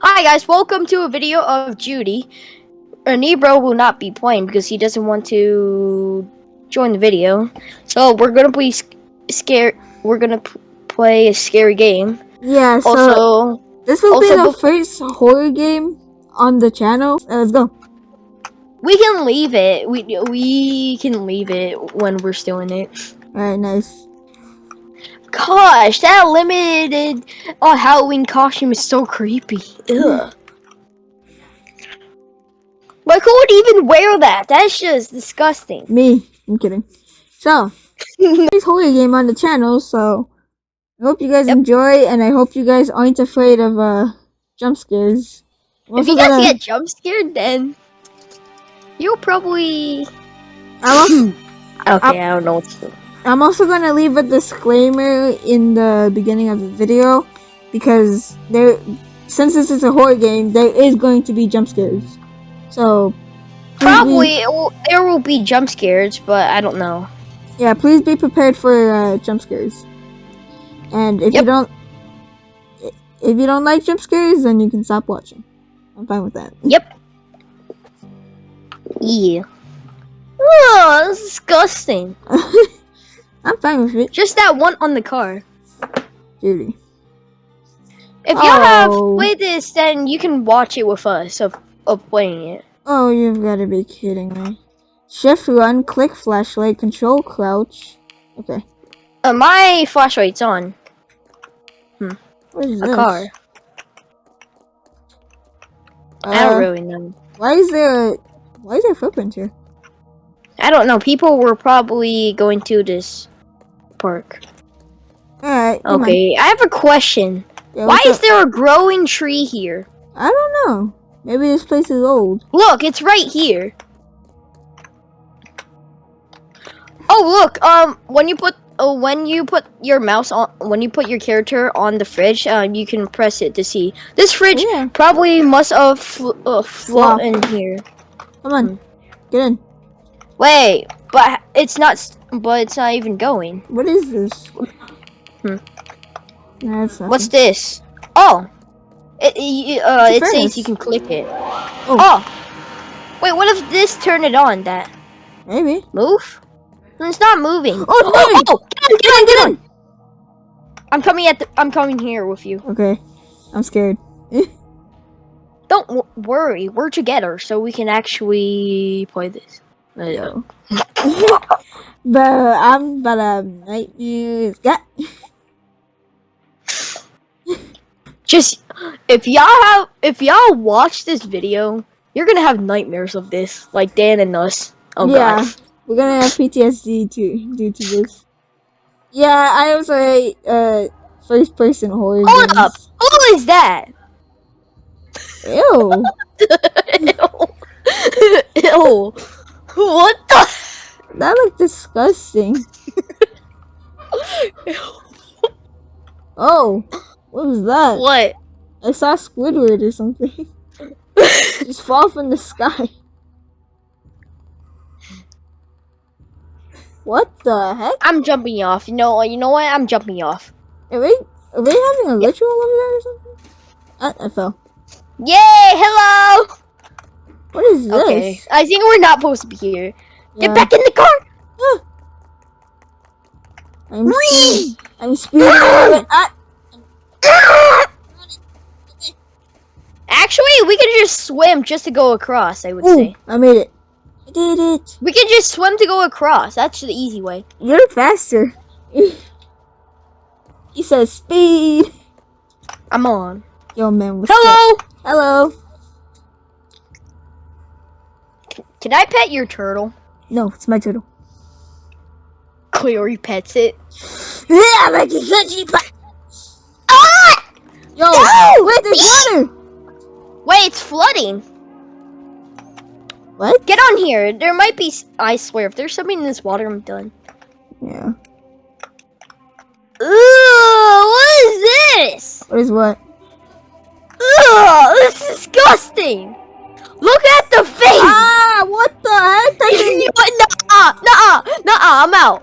Hi guys, welcome to a video of Judy. A Nebro will not be playing because he doesn't want to join the video. So we're gonna be scared. We're gonna play a scary game. Yeah. So also, this will also be the first horror game on the channel. Uh, let's go. We can leave it. We we can leave it when we're still in it. All right. Nice. Gosh, that limited oh, Halloween costume is so creepy. Ugh. Like, who would even wear that? That's just disgusting. Me. I'm kidding. So, this horror game on the channel, so I hope you guys Yep. enjoy, and I hope you guys aren't afraid of uh jump scares. I'm If you guys gonna- get jump scared, then you'll probably. I'm also, Okay, I don't know what to do. I'm also gonna leave a disclaimer in the beginning of the video because there, since this is a horror game, there is going to be jump scares. So, Probably it will, there will be jump scares, but I don't know. yeah, please be prepared for uh, jump scares. And if Yep. you don't, if you don't like jump scares, then you can stop watching. I'm fine with that. Yep. Yeah. Oh, that's disgusting. I'm fine with it, Just that one on the car. Judy. If y'all have Oh. played this, then you can watch it with us of, of playing it. Oh, you've got to be kidding me. Shift run, click flashlight, control crouch. Okay. Uh, my flashlight's on What is a this? car. I Uh, don't really know. Why is there? Why is there footprints here? I don't know. People were probably going to this park. All right. never mind. Okay, I have a question. Yeah, Why is up? there a growing tree here? I don't know. Maybe this place is old. Look, it's right here. Oh, look. Um, when you put oh, when you put your mouse on, when you put your character on the fridge, um, you can press it to see. This fridge Yeah. probably must have fl- uh, in here. Come on. Hmm. Get in. Wait, but it's not. But it's not even going. What is this? Hmm. What's this? Oh, it, it uh, it says you can click it. Oh. oh, wait. What if this turn it on? That Maybe. move? It's not moving. Oh, moving! oh, get on, get on, get on! I'm coming at the. I'm coming here with you. Okay. I'm scared. Don't w- worry, we're together, so we can actually play this. But I'm but um nightmares. Got. Just if y'all have, if y'all watch this video, you're gonna have nightmares of this, like Dan and us. Oh yeah. god. We're gonna have PTSD too due to this. Yeah, I also hate uh first person horror Hold games. up. Who is that? Ew. Ew. Ew. What the? That looked disgusting. Oh, what was that? What? I saw Squidward or something. Just fall from the sky. What the heck? I'm jumping off. You know. You know what? I'm jumping off. Are we, are we having a ritual over there or something? Ah, I fell. Yay! Hello. What is this? Okay. I think we're not supposed to be here. Get back in the car. I'm Whee! I'm speeding. away. Ah, Actually, we can just swim just to go across. I would ooh, say I made it. I did it. we can just swim to go across. That's the easy way. You're faster. he says speed. I'm on. Yo, man. What's up? Hello. Hello. Can I pet your turtle? No, it's my turtle. Cleary pets it. Yeah, like a crunchy pie. Ah! Yo, No! wait, there's water. Wait, it's flooding. What? Get on here. There might be. I swear, if there's something in this water, I'm done. Yeah. Ooh, what is this? What is what? Ugh, this is disgusting. Look at the face. Ah, what the heck? That's an, Nuh-uh, nuh-uh, nuh-uh, I'm out.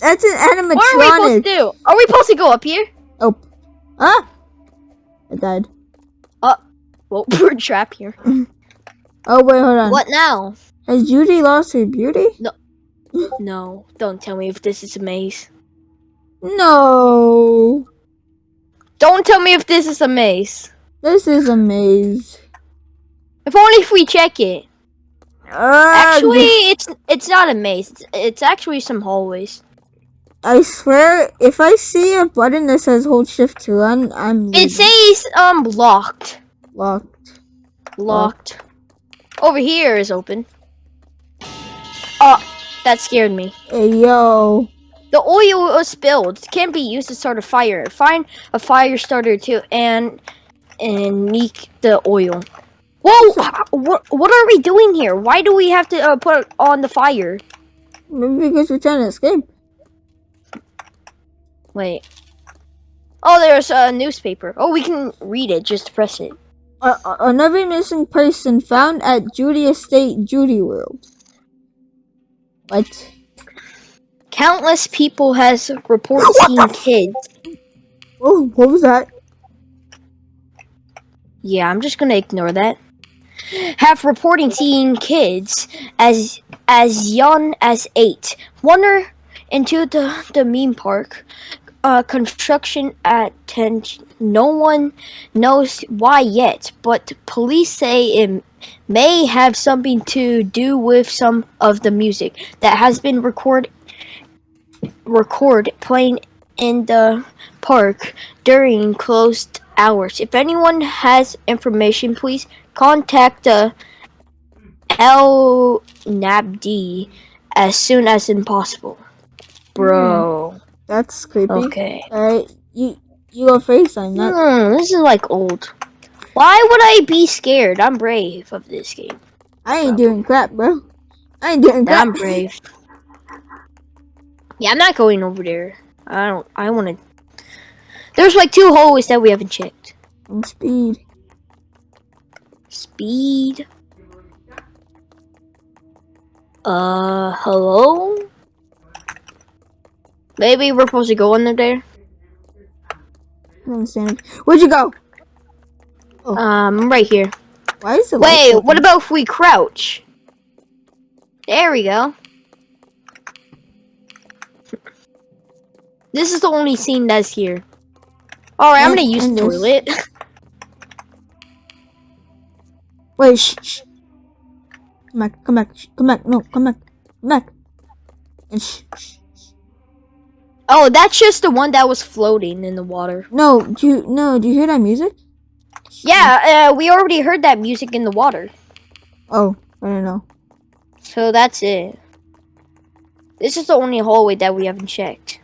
that's an animatronic. What are we supposed to do? Are we supposed to go up here? Oh. Ah. I died. Well, we're trapped here. Oh wait, hold on. What now? Has Judy lost her beauty? No. no, don't tell me if this is a maze. No. Don't tell me if this is a maze. This is a maze. If only if we check it. Ugh. Actually, it's it's not a maze. It's, it's actually some hallways. I swear, if I see a button that says hold shift to run, I'm It leaving. says um locked. locked. Locked. Over here is open. Oh, that scared me. Hey yo. The oil was spilled. It can't be used to start a fire. Find a fire starter too, and and leak the oil. Whoa! What what are we doing here? Why do we have to uh, put on the fire? Maybe because we're trying to escape. Wait. Oh, there's a newspaper. Oh, we can read it. Just press it. Uh, another missing person found at Judy Estate, Judy World. What? Countless people has reported seeing kids. Oh, what was that? Yeah, I'm just gonna ignore that. Have reporting seeing kids as as young as eight wander into the the meme park. Uh, construction at ten. No one knows why yet, but police say it may have something to do with some of the music that has been record record playing in the park during closed hours. If anyone has information, please contact the L Nabd as soon as impossible. Bro. That's creepy. Okay. Alright, you you are first. I'm not. Hmm, this is like old. Why would I be scared? I'm brave of this game. I ain't doing crap, bro. I ain't doing crap. I'm brave. Yeah, I'm not going over there. I don't. I want to. There's like two hallways that we haven't checked. Speed. Speed. Uh, hello? Maybe we're supposed to go in there? I don't understand. Where'd you go? Um, right here. Why is the Wait, what about if we crouch? There we go. This is the only scene that's here. Alright, I'm gonna use the toilet. Wait, shh, shh. Come back, come back, shh, come back, no, come back, come back. And shh, shh. oh, that's just the one that was floating in the water. No, do you, no, do you hear that music? Yeah, uh, we already heard that music in the water. Oh, I don't know. So that's it. This is the only hallway that we haven't checked.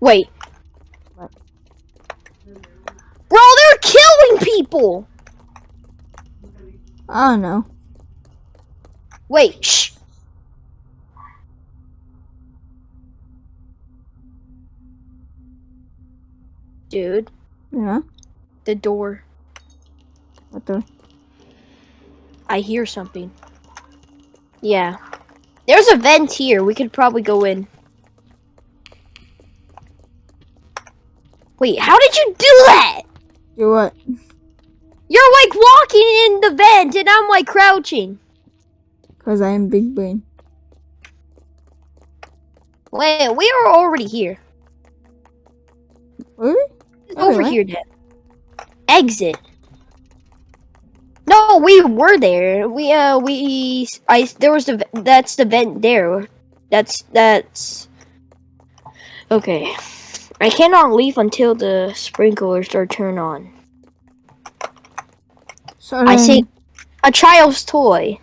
Wait. What? Bro, they're killing people! I don't know. Wait, shh. Dude, Yeah, the door. what the? I hear something. Yeah. There's a vent here. We could probably go in. Wait, how did you do that? Do what? You're like walking in the vent and I'm like crouching. Cause I am big brain. Wait, we are already here. Really? Okay, Over what? here then. Exit. No, we were there. We uh we I there was the that's the vent there. That's that's Okay. I cannot leave until the sprinklers are turned on. So I um, see a child's toy.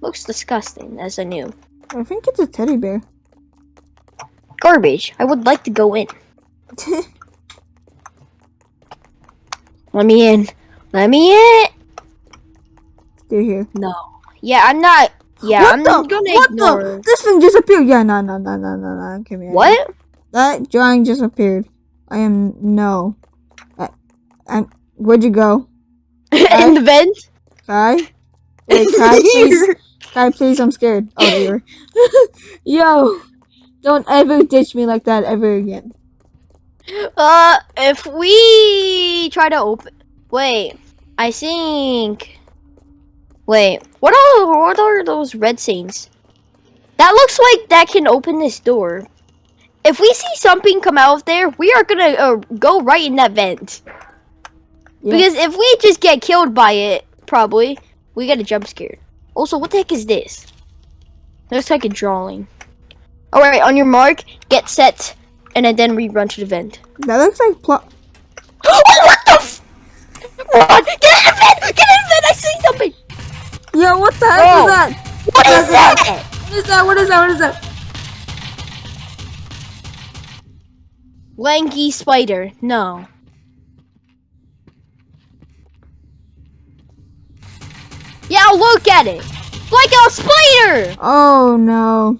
Looks disgusting, as I knew. I think it's a teddy bear. Garbage. I would like to go in. Let me in. Let me in. They're here. No. Yeah, I'm not. Yeah, what I'm the? gonna what ignore. the? This thing just appeared. Yeah, no, no, no, no, no, no. Come here. What? That drawing just appeared. I am no. I, I'm. Where'd you go, in the vent? Kai? Wait, Kai, please. Kai, please. I'm scared. Oh, dear. Yo, don't ever ditch me like that ever again. Uh, if we try to open, wait, I think. Wait, what are what are those red things? That looks like that can open this door. If we see something come out of there, we are gonna uh, go right in that vent. Yeah. Because if we just get killed by it, probably we get a jump scared. Also, what the heck is this? Looks like a drawing. All right, on your mark, get set, and then, we run to the vent. That looks like plot. oh, what the? F- Run! Get in the vent! Get in the vent! I see something. Yo, what the heck Whoa. is that? What is that? What is that? What is that? What is that? Lanky spider. No. Yeah, look at it. Like a spider. Oh no.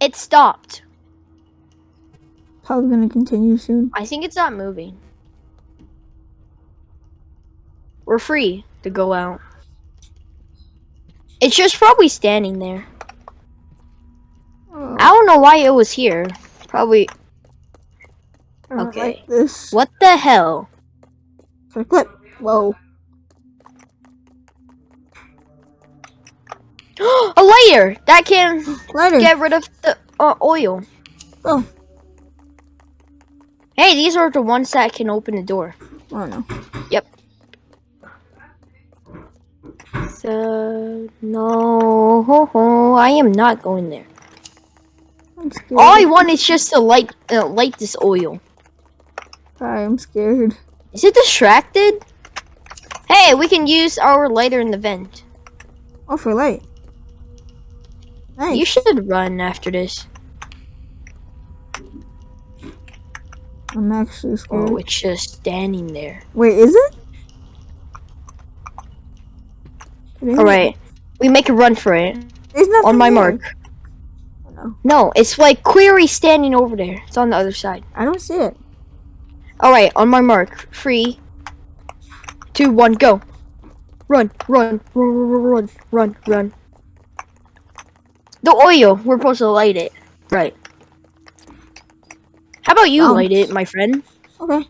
It stopped. Probably gonna continue soon. I think it's not moving. We're free to go out. It's just probably standing there. Oh, I don't know why it was here. Probably. Okay. Like this. What the hell? Clip. Whoa. A lighter that can Lighter. get rid of the uh, oil. Oh. Hey, these are the ones that can open the door. Oh no. So no, ho, ho, I am not going there. I'm. All I want is just to light uh, light this oil. Sorry, I'm scared. Is it distracted? Hey, we can use our lighter in the vent. Oh, for light. Nice. You should run after this. I'm actually scared. Oh, it's just standing there. Wait, is it? It is? All right, we make a run for it on my there. mark. Oh, no. No, it's like query standing over there. It's on the other side. I don't see it. All right, on my mark. Three, two, one, go. Run, run, run, run, run, run, run. The oil. We're supposed to light it. Right. How about you Um. light it, my friend? Okay.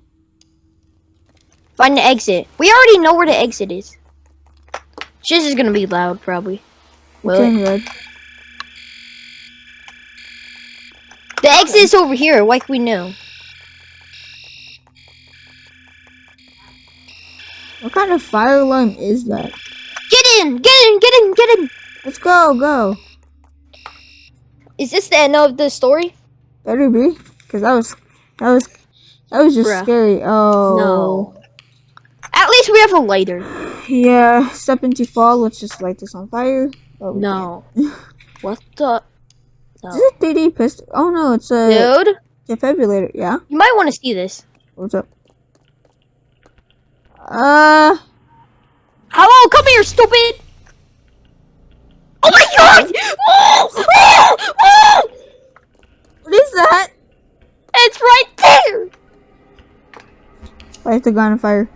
Find the exit. We already know where the exit is. This is gonna be loud, probably. Will it? The exit is over here, like we knew. What kind of fire alarm is that? Get in! Get in! Get in! Get in! Let's go, go. Is this the end of the story? Better be, cause that was, that was, that was just Bruh. scary. Oh. No. At least we have a lighter. Yeah. Step into fall. Let's just light this on fire. Oh, No. what the? can't. Is it 3D pistol? Oh no, it's a Dude, defibrillator. Yeah. you might want to see this. What's up? Uh. Hello, come here, stupid! Oh my god! Oh, oh, oh! What is that? It's right there! Light the gun on fire.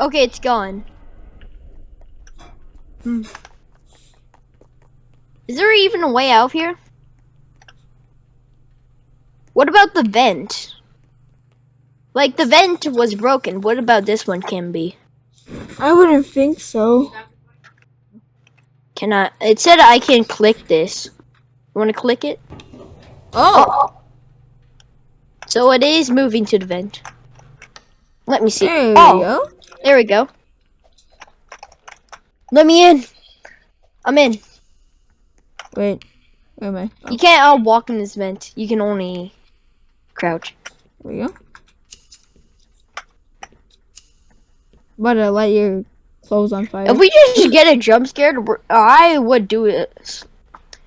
Okay, it's gone. Hmm. Is there even a way out of here? What about the vent? Like, the vent was broken. What about this one can be? I wouldn't think so. Can I? It said I can click this. You want to click it? Oh. So it is moving to the vent. Let me see. There oh, go. There we go. Let me in. I'm in. Wait. Where am I? Oh, You can't uh, walk in this vent. You can only crouch. there we go. But uh, light your clothes on fire. If we just get a jump scared, I would do it.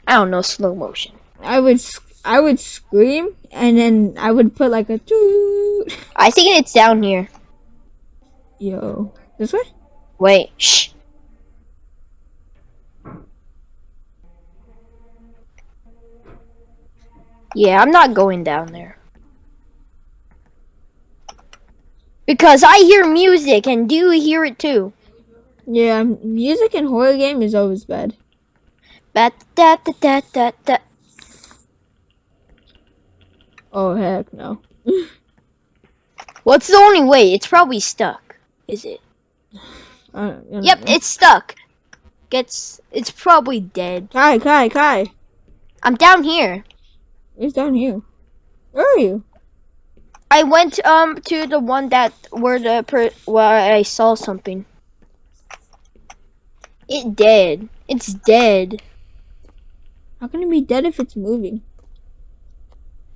I don't know, slow motion. I would, I would scream, and then I would put like a toot. I think it's down here. Yo, this way? Wait, shh. Yeah, I'm not going down there. Because I hear music, and do you hear it too? Yeah, music in horror game is always bad. Bat da da da da da. Oh heck no. What's the only way? It's probably stuck. Is it? I don't- I don't Yep, know. it's stuck. Gets. It's probably dead. Kai, Kai, Kai. I'm down here. It's down here. Where are you? I went um to the one that where the per where I saw something. It dead. It's dead. How can it be dead if it's moving?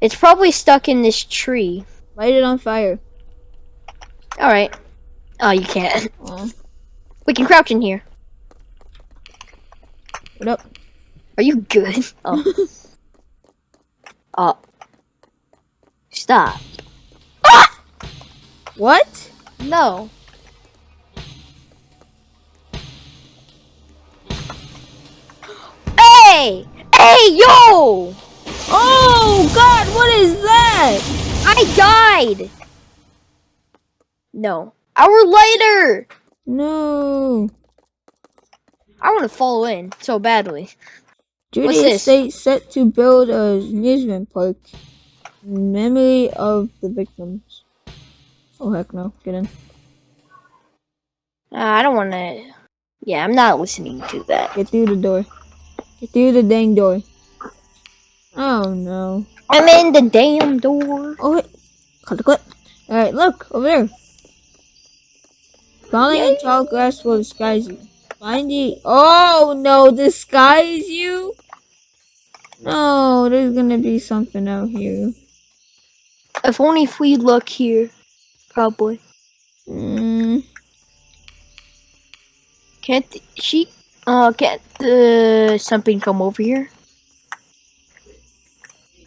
It's probably stuck in this tree. Light it on fire. All right. Oh, you can't. Aw. We can crouch in here. What up? Are you good? Oh. oh. Stop. What? No. Hey! Hey, yo! Oh God! What is that? I died! No. Our lighter! No. I want to fall in so badly. This? Estate set to build a amusement park in memory of the victims. Oh heck no! Get in. Uh, I don't want to. Yeah, I'm not listening to that. Get through the door. Get through the dang door. Oh no. I'm in the damn door. Oh wait. Cut the clip. Alright, look, over there. Falling in tall grass will disguise you. Find the Oh no, disguise you? No, there's gonna be something out here. If only if we look here. Probably. Mm, Can't she? Uh, can't uh, something come over here?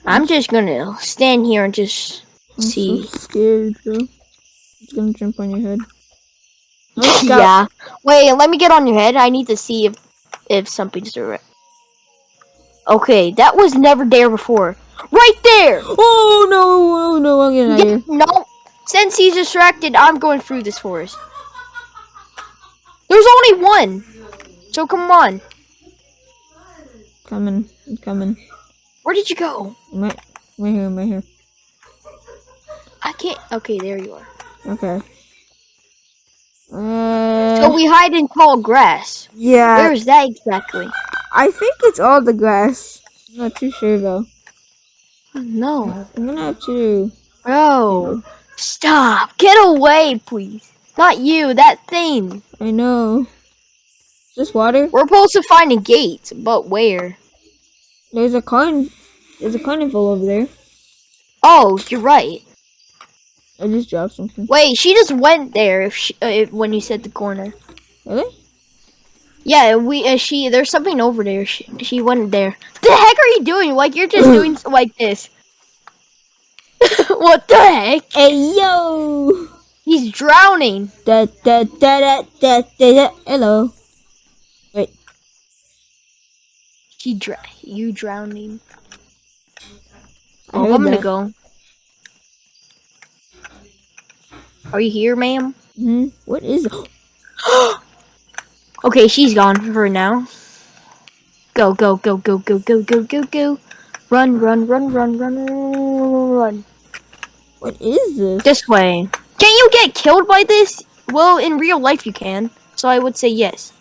I'm just gonna stand here and just I'm see. so scared, bro. It's gonna jump on your head. Yeah. Wait, let me get on your head. I need to see if if something's there. Okay, that was never there before. Right there. Oh no, oh no, I'm getting out of Yeah, here. no. Since he's distracted, I'm going through this forest. There's only one. So come on. Coming, I'm coming. Where did you go? Right, right here, I'm right here. I can't. Okay, there you are. Okay. Uh, So we hide in tall grass. yeah, Where is that exactly? I think it's all the grass. I'm not too sure though. No. I'm gonna have to. Bro. Stop. Get away, please. Not you, that thing. I know. Is this water? We're supposed to find a gate, but where? There's a carn. There's a carnival over there. Oh, you're right. I just dropped something. Wait, she just went there if she, uh, if, when you said the corner. Really? Yeah, we uh, she there's something over there. She, she went there. The heck are you doing? Like you're just doing like this. what the heck? Hey yo! He's drowning. Da da da da da da da. Hello. He dr- you drowning. Oh, I'm gonna go. Are you here, ma'am? Hmm. What is? Okay, she's gone for now. Go, go, go, go, go, go, go, go, go. Run, run, run, run, run, run. What is this? This way. Can you get killed by this? Well, in real life you can. So I would say yes.